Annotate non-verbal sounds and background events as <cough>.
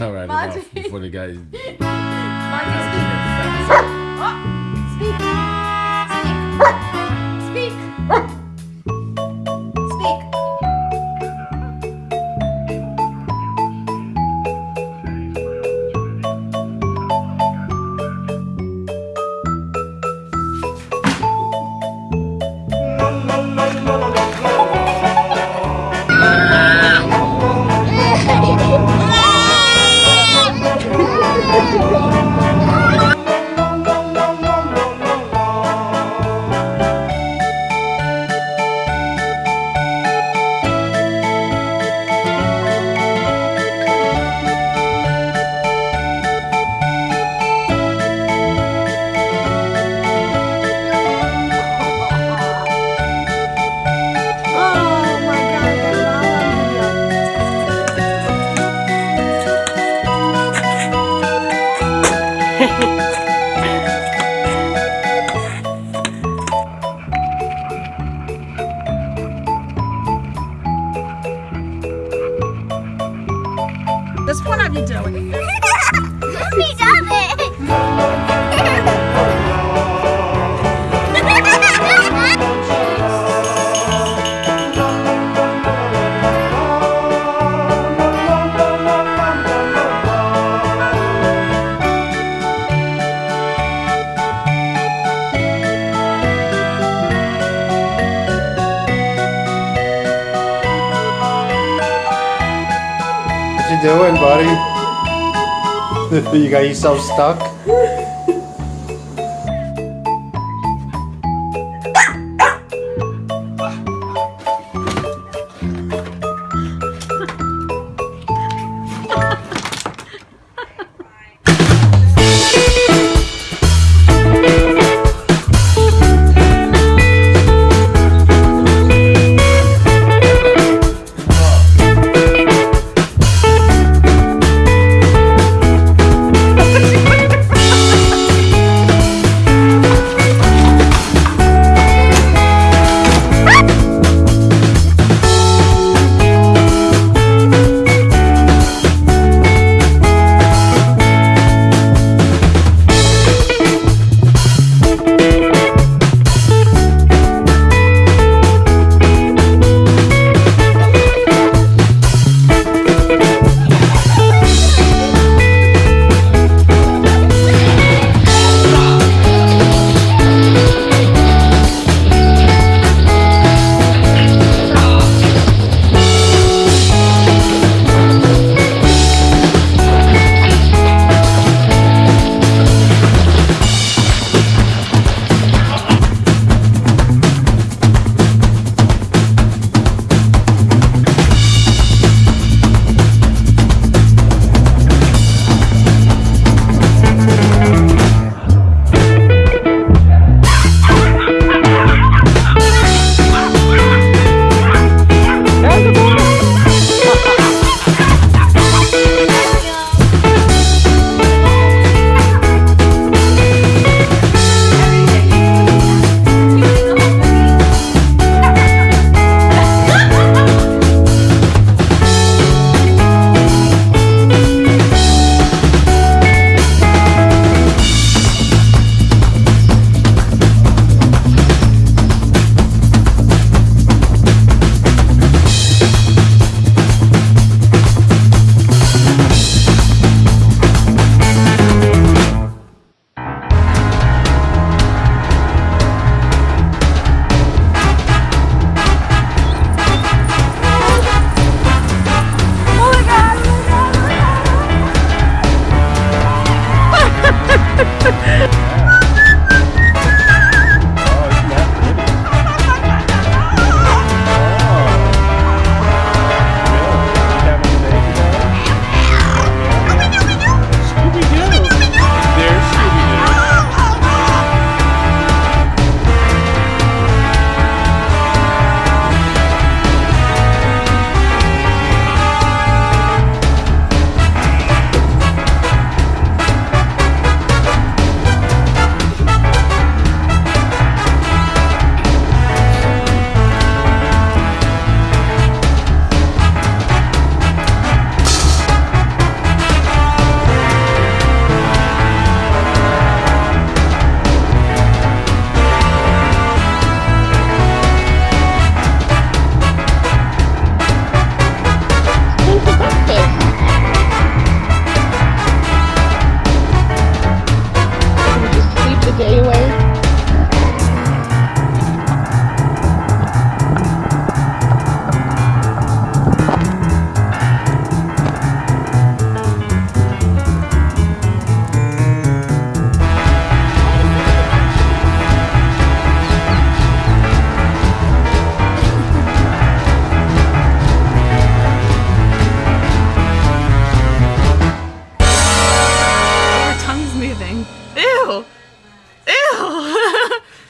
All right, Monty. enough before the guys. <laughs> Monty, speak. <laughs> Oh, speak. Doing, buddy? <laughs> you got yourself stuck? moving. Ew! Ew! <laughs>